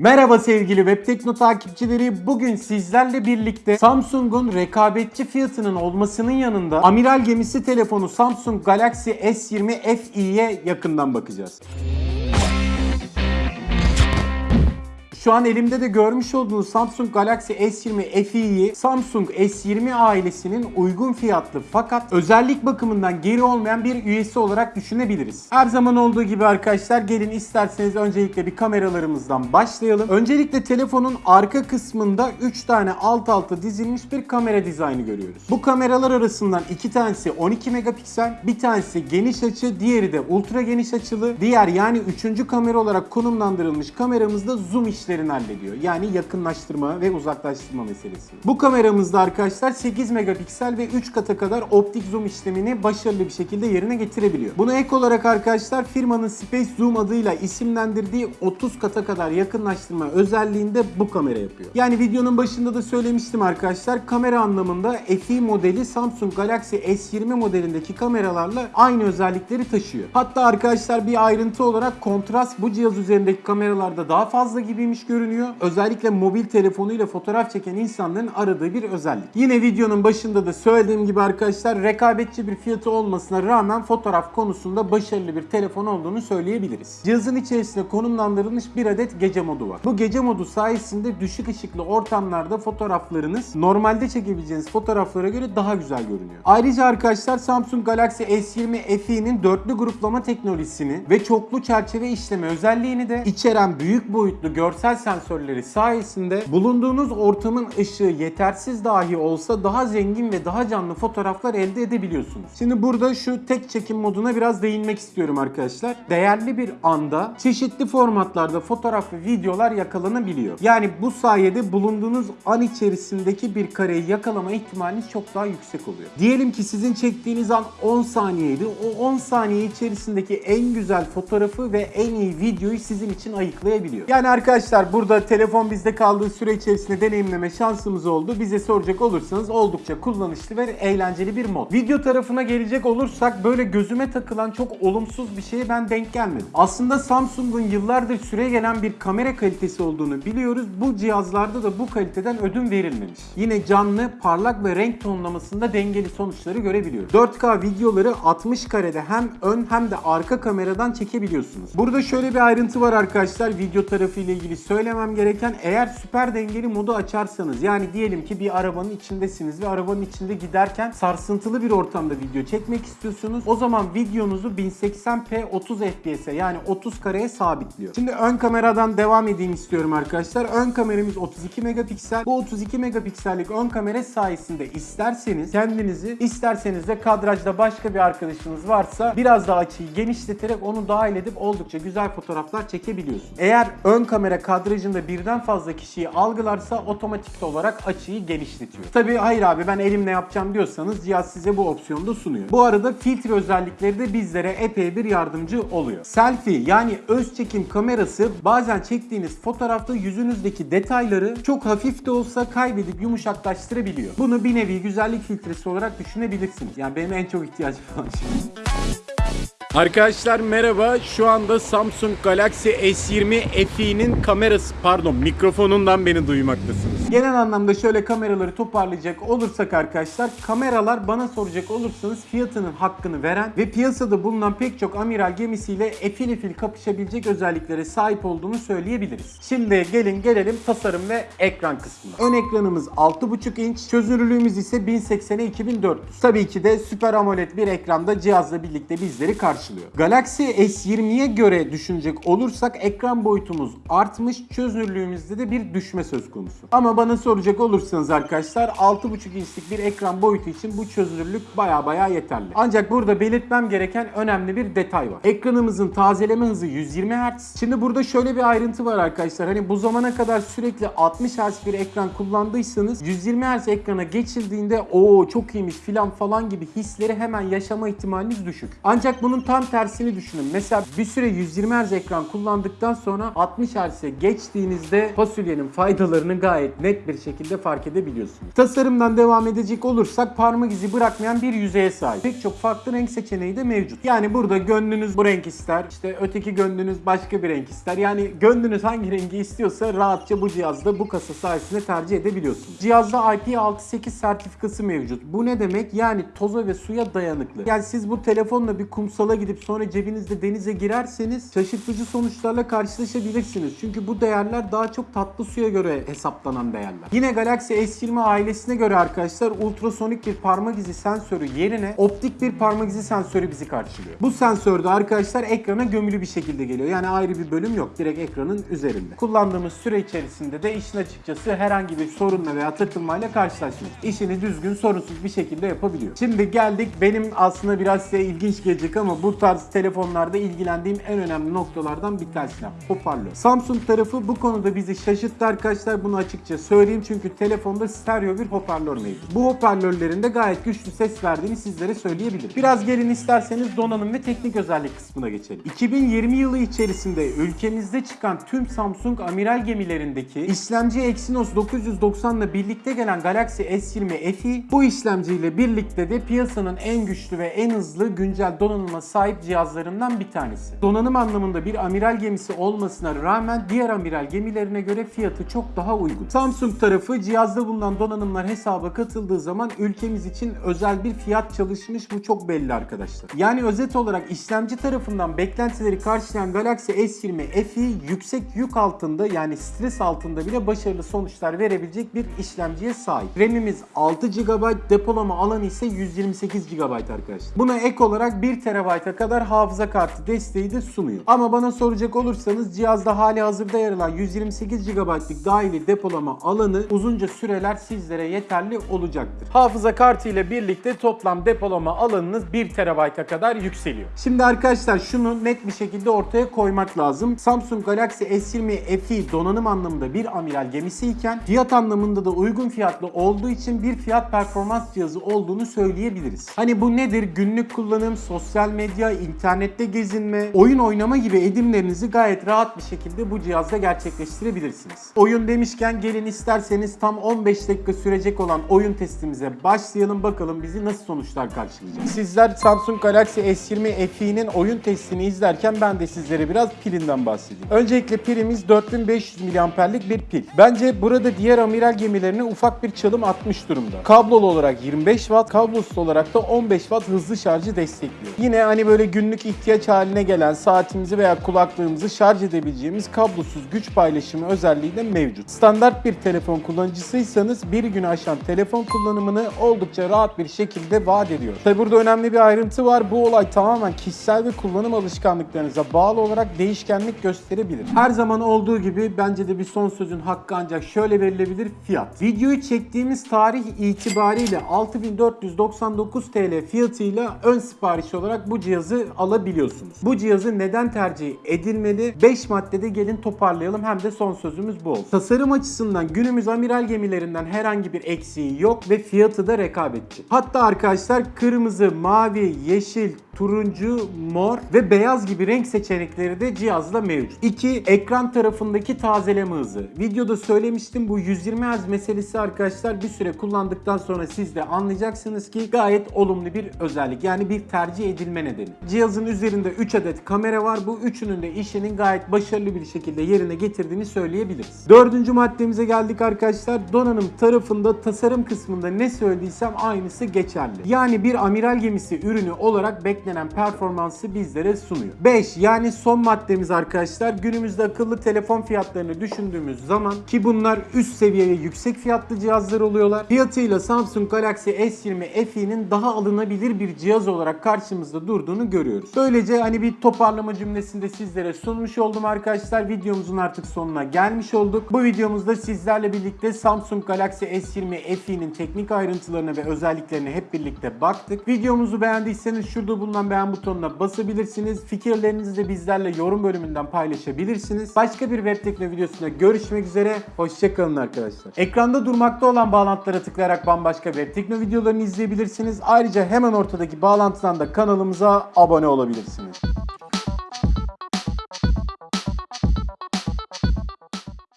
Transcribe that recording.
Merhaba sevgili Webtekno takipçileri. Bugün sizlerle birlikte Samsung'un rekabetçi fiyatının olmasının yanında amiral gemisi telefonu Samsung Galaxy S20 FE'ye yakından bakacağız. Şu an elimde de görmüş olduğunuz Samsung Galaxy S20 FE'yi Samsung S20 ailesinin uygun fiyatlı fakat özellik bakımından geri olmayan bir üyesi olarak düşünebiliriz. Her zaman olduğu gibi arkadaşlar gelin isterseniz öncelikle bir kameralarımızdan başlayalım. Öncelikle telefonun arka kısmında 3 tane alt alta dizilmiş bir kamera dizaynı görüyoruz. Bu kameralar arasından iki tanesi 12 megapiksel, bir tanesi geniş açı, diğeri de ultra geniş açılı. Diğer yani üçüncü kamera olarak konumlandırılmış kameramızda zoom işlerini hallediyor. Yani yakınlaştırma ve uzaklaştırma meselesi. Bu kameramızda arkadaşlar 8 megapiksel ve 3 kata kadar optik zoom işlemini başarılı bir şekilde yerine getirebiliyor. Buna ek olarak arkadaşlar firmanın Space Zoom adıyla isimlendirdiği 30 kata kadar yakınlaştırma özelliğinde bu kamera yapıyor. Yani videonun başında da söylemiştim arkadaşlar kamera anlamında FE modeli Samsung Galaxy S20 modelindeki kameralarla aynı özellikleri taşıyor. Hatta arkadaşlar bir ayrıntı olarak kontrast bu cihaz üzerindeki kameralarda daha fazla gibiymiş görünüyor. Özellikle mobil telefonuyla fotoğraf çeken insanların aradığı bir özellik. Yine videonun başında da söylediğim gibi arkadaşlar rekabetçi bir fiyatı olmasına rağmen fotoğraf konusunda başarılı bir telefon olduğunu söyleyebiliriz. Cihazın içerisinde konumlandırılmış bir adet gece modu var. Bu gece modu sayesinde düşük ışıklı ortamlarda fotoğraflarınız normalde çekebileceğiniz fotoğraflara göre daha güzel görünüyor. Ayrıca arkadaşlar Samsung Galaxy S20 FE'nin dörtlü gruplama teknolojisini ve çoklu çerçeve işleme özelliğini de içeren büyük boyutlu görsel sensörleri sayesinde bulunduğunuz ortamın ışığı yetersiz dahi olsa daha zengin ve daha canlı fotoğraflar elde edebiliyorsunuz. Şimdi burada şu tek çekim moduna biraz değinmek istiyorum arkadaşlar. Değerli bir anda çeşitli formatlarda fotoğraf ve videolar yakalanabiliyor. Yani bu sayede bulunduğunuz an içerisindeki bir kareyi yakalama ihtimaliniz çok daha yüksek oluyor. Diyelim ki sizin çektiğiniz an 10 saniyeydi. O 10 saniye içerisindeki en güzel fotoğrafı ve en iyi videoyu sizin için ayıklayabiliyor. Yani arkadaşlar burada telefon bizde kaldığı süre içerisinde deneyimleme şansımız oldu. Bize soracak olursanız oldukça kullanışlı ve eğlenceli bir mod. Video tarafına gelecek olursak böyle gözüme takılan çok olumsuz bir şeye ben denk gelmedim. Aslında Samsung'un yıllardır süre gelen bir kamera kalitesi olduğunu biliyoruz. Bu cihazlarda da bu kaliteden ödün verilmemiş. Yine canlı, parlak ve renk tonlamasında dengeli sonuçları görebiliyoruz. 4K videoları 60 karede hem ön hem de arka kameradan çekebiliyorsunuz. Burada şöyle bir ayrıntı var arkadaşlar. Video tarafı ile ilgili söylemem gereken eğer süper dengeli modu açarsanız yani diyelim ki bir arabanın içindesiniz ve arabanın içinde giderken sarsıntılı bir ortamda video çekmek istiyorsunuz. O zaman videonuzu 1080p 30 fps'e yani 30 kareye sabitliyor. Şimdi ön kameradan devam edeyim istiyorum arkadaşlar. Ön kameramız 32 megapiksel. Bu 32 megapiksellik ön kamera sayesinde isterseniz kendinizi isterseniz de kadrajda başka bir arkadaşınız varsa biraz daha açıyı genişleterek onu dahil edip oldukça güzel fotoğraflar çekebiliyorsunuz. Eğer ön kamera kadrajında birden fazla kişiyi algılarsa otomatik olarak açıyı genişletiyor. Tabi hayır abi ben elimle yapacağım diyorsanız cihaz size bu opsiyonu da sunuyor. Bu arada filtre özellikleri de bizlere epey bir yardımcı oluyor. Selfie yani öz çekim kamerası bazen çektiğiniz fotoğrafta yüzünüzdeki detayları çok hafif de olsa kaybedip yumuşaklaştırabiliyor. Bunu bir nevi güzellik filtresi olarak düşünebilirsiniz. Yani benim en çok ihtiyacım olan şey. Arkadaşlar merhaba. Şu anda Samsung Galaxy S20 FE'nin kamerası pardon mikrofonundan beni duymaktasınız. Genel anlamda şöyle kameraları toparlayacak olursak arkadaşlar kameralar bana soracak olursanız fiyatının hakkını veren ve piyasada bulunan pek çok amiral gemisiyle efil efil kapışabilecek özelliklere sahip olduğunu söyleyebiliriz. Şimdi gelin gelelim tasarım ve ekran kısmına. Ön ekranımız 6.5 inç, çözünürlüğümüz ise 1080'e 2400. Tabii ki de Super AMOLED bir ekranda cihazla birlikte bizleri karşılıyor. Galaxy S20'ye göre düşünecek olursak ekran boyutumuz artmış, çözünürlüğümüzde de bir düşme söz konusu. Ama bana soracak olursanız arkadaşlar 6.5 inçlik bir ekran boyutu için bu çözünürlük baya baya yeterli. Ancak burada belirtmem gereken önemli bir detay var. Ekranımızın tazeleme hızı 120 Hz. Şimdi burada şöyle bir ayrıntı var arkadaşlar. Hani bu zamana kadar sürekli 60 Hz bir ekran kullandıysanız 120 Hz ekrana geçildiğinde o çok iyiymiş filan falan gibi hisleri hemen yaşama ihtimaliniz düşük. Ancak bunun tam tersini düşünün. Mesela bir süre 120 Hz ekran kullandıktan sonra 60 Hz'e geçtiğinizde fasulyenin faydalarını gayet net bir şekilde fark edebiliyorsunuz. Tasarımdan devam edecek olursak parmak izi bırakmayan bir yüzeye sahip. Pek çok farklı renk seçeneği de mevcut. Yani burada gönlünüz bu renk ister, işte öteki gönlünüz başka bir renk ister. Yani gönlünüz hangi rengi istiyorsa rahatça bu cihazda bu kasa sayesinde tercih edebiliyorsunuz. Cihazda IP68 sertifikası mevcut. Bu ne demek? Yani toza ve suya dayanıklı. Yani siz bu telefonla bir kumsala gidip sonra cebinizde denize girerseniz şaşırtıcı sonuçlarla karşılaşabilirsiniz. Çünkü bu değerler daha çok tatlı suya göre hesaplanan değerler. Yine Galaxy S20 ailesine göre arkadaşlar ultrasonik bir parmak izi sensörü yerine optik bir parmak izi sensörü bizi karşılıyor. Bu sensör de arkadaşlar ekrana gömülü bir şekilde geliyor. Yani ayrı bir bölüm yok. Direkt ekranın üzerinde. Kullandığımız süre içerisinde de işin açıkçası herhangi bir sorunla veya takılmayla karşılaşmıyor. İşini düzgün sorunsuz bir şekilde yapabiliyor. Şimdi geldik benim aslında biraz size ilginç gelecek ama bu tarz telefonlarda ilgilendiğim en önemli noktalardan bir tanesine. Hoparlör. Samsung tarafı bu konuda bizi şaşırttı arkadaşlar. Bunu açıkça söyleyeyim çünkü telefonda stereo bir hoparlör mevcut. Bu hoparlörlerin de gayet güçlü ses verdiğini sizlere söyleyebilirim. Biraz gelin isterseniz donanım ve teknik özellik kısmına geçelim. 2020 yılı içerisinde ülkemizde çıkan tüm Samsung amiral gemilerindeki işlemci Exynos 990 ile birlikte gelen Galaxy S20 FE bu işlemciyle birlikte de piyasanın en güçlü ve en hızlı güncel donanıma sahip cihazlarından bir tanesi. Donanım anlamında bir amiral gemisi olmasına rağmen diğer amiral gemilerine göre fiyatı çok daha uygun. Samsung tarafı cihazda bulunan donanımlar hesaba katıldığı zaman ülkemiz için özel bir fiyat çalışmış bu çok belli arkadaşlar. Yani özet olarak işlemci tarafından beklentileri karşılayan Galaxy S20 FE yüksek yük altında yani stres altında bile başarılı sonuçlar verebilecek bir işlemciye sahip. RAM'imiz 6 GB, depolama alanı ise 128 GB arkadaşlar. Buna ek olarak 1 TB'a kadar hafıza kartı desteği de sunuyor. Ama bana soracak olursanız cihazda hali hazırda yer alan 128 GB'lık dahili depolama alanı uzunca süreler sizlere yeterli olacaktır. Hafıza kartı ile birlikte toplam depolama alanınız 1 TB'a kadar yükseliyor. Şimdi arkadaşlar şunu net bir şekilde ortaya koymak lazım. Samsung Galaxy S20 FE donanım anlamında bir amiral gemisi iken fiyat anlamında da uygun fiyatlı olduğu için bir fiyat performans cihazı olduğunu söyleyebiliriz. Hani bu nedir? Günlük kullanım, sosyal medya, internette gezinme, oyun oynama gibi edimlerinizi gayet rahat bir şekilde bu cihazda gerçekleştirebilirsiniz. Oyun demişken gelin isterseniz tam 15 dakika sürecek olan oyun testimize başlayalım bakalım bizi nasıl sonuçlar karşılayacak. Sizler Samsung Galaxy S20 FE'nin oyun testini izlerken ben de sizlere biraz pilinden bahsedeyim. Öncelikle pilimiz 4500 mAh'lik bir pil. Bence burada diğer amiral gemilerine ufak bir çalım atmış durumda. Kablolu olarak 25 Watt, kablosuz olarak da 15 Watt hızlı şarjı destekliyor. Yine hani böyle günlük ihtiyaç haline gelen saatimizi veya kulaklığımızı şarj edebileceğimiz kablosuz güç paylaşımı özelliği de mevcut. Standart bir telefon kullanıcısıysanız bir gün aşan telefon kullanımını oldukça rahat bir şekilde vaat ediyor. Tabi burada önemli bir ayrıntı var. Bu olay tamamen kişisel ve kullanım alışkanlıklarınıza bağlı olarak değişkenlik gösterebilir. Her zaman olduğu gibi bence de bir son sözün hakkı ancak şöyle verilebilir fiyat. Videoyu çektiğimiz tarih itibariyle 6499 TL fiyatıyla ön sipariş olarak bu cihazı alabiliyorsunuz. Bu cihazı neden tercih edilmeli? 5 maddede gelin toparlayalım hem de son sözümüz bu olsun. Tasarım açısından günümüz amiral gemilerinden herhangi bir eksiği yok ve fiyatı da rekabetçi. Hatta arkadaşlar kırmızı, mavi, yeşil, turuncu, mor ve beyaz gibi renk seçenekleri de cihazda mevcut. 2. Ekran tarafındaki tazeleme hızı. Videoda söylemiştim bu 120 Hz meselesi arkadaşlar bir süre kullandıktan sonra siz de anlayacaksınız ki gayet olumlu bir özellik. Yani bir tercih edilme nedeni. Cihazın üzerinde 3 adet kamera var. Bu üçünün de işinin gayet başarılı bir şekilde yerine getirdiğini söyleyebiliriz. Dördüncü maddemize geldik arkadaşlar. Donanım tarafında tasarım kısmında ne söylediysem aynısı geçerli. Yani bir amiral gemisi ürünü olarak beklenen performansı bizlere sunuyor. 5 yani son maddemiz arkadaşlar günümüzde akıllı telefon fiyatlarını düşündüğümüz zaman ki bunlar üst seviye ve yüksek fiyatlı cihazlar oluyorlar. Fiyatıyla Samsung Galaxy S20 FE'nin daha alınabilir bir cihaz olarak karşımızda durduğunu görüyoruz. Böylece hani bir toparlama cümlesinde sizlere sunmuş oldum arkadaşlar. Videomuzun artık sonuna gelmiş olduk. Bu videomuzda sizlerle birlikte Samsung Galaxy S20 FE'nin teknik ayrıntılarına ve özelliklerine hep birlikte baktık. Videomuzu beğendiyseniz şurada bulunan beğen butonuna basabilirsiniz. Fikirlerinizi de bizlerle yorum bölümünden paylaşabilirsiniz. Başka bir web tekno videosunda görüşmek üzere. Hoşçakalın arkadaşlar. Ekranda durmakta olan bağlantılara tıklayarak bambaşka web tekno videolarını izleyebilirsiniz. Ayrıca hemen ortadaki bağlantıdan da kanalımıza abone olabilirsiniz.